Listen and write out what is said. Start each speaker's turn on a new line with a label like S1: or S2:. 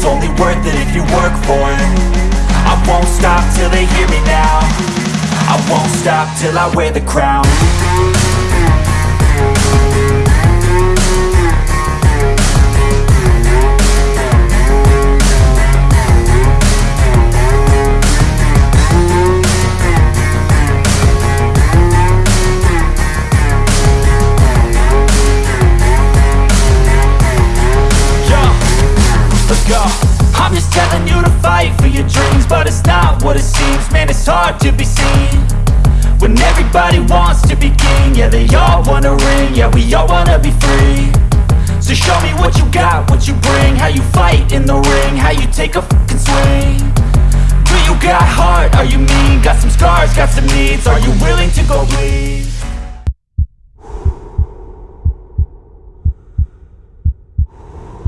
S1: It's only worth it if you work for it. I won't stop till they hear me now. I won't stop till I wear the crown go. I'm just telling you to fight for your dreams But it's not what it seems. Man, it's hard to be seen When everybody wants to be king. Yeah, they all wanna ring. Yeah, we all wanna be free. So show me what you got, what you bring. How you fight in the ring How you take a fucking swing. Do you got heart? Are you mean? Got some scars, got some needs. Are you willing to go bleed?